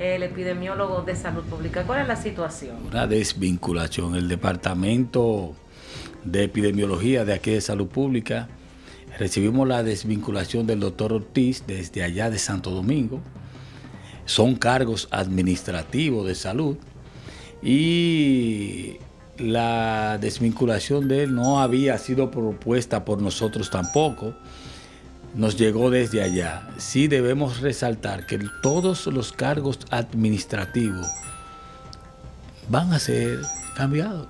el epidemiólogo de salud pública. ¿Cuál es la situación? Una desvinculación. El departamento de epidemiología de aquí de salud pública recibimos la desvinculación del doctor Ortiz desde allá de Santo Domingo. Son cargos administrativos de salud y la desvinculación de él no había sido propuesta por nosotros tampoco nos llegó desde allá. Sí debemos resaltar que todos los cargos administrativos van a ser cambiados.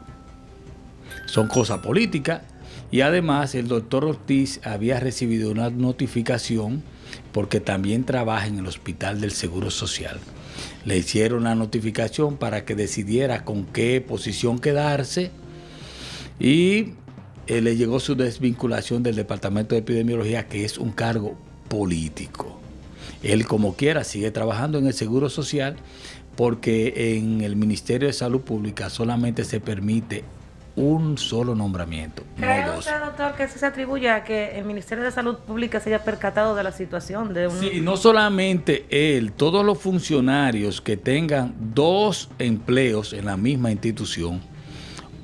Son cosas políticas y además el doctor Ortiz había recibido una notificación porque también trabaja en el Hospital del Seguro Social. Le hicieron la notificación para que decidiera con qué posición quedarse y eh, le llegó su desvinculación del Departamento de Epidemiología, que es un cargo político. Él, como quiera, sigue trabajando en el Seguro Social porque en el Ministerio de Salud Pública solamente se permite un solo nombramiento. ¿Cree no usted, doctor, que se atribuye a que el Ministerio de Salud Pública se haya percatado de la situación de un... Sí, no solamente él, todos los funcionarios que tengan dos empleos en la misma institución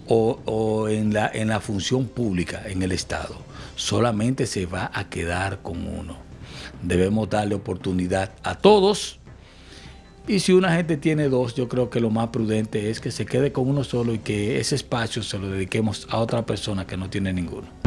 o, en, la, en la función pública en el Estado. Solamente se va a quedar con uno. Debemos darle oportunidad a todos. Y si una gente tiene dos, yo creo que lo más prudente es que se quede con uno solo y que ese espacio se lo dediquemos a otra persona que no tiene ninguno.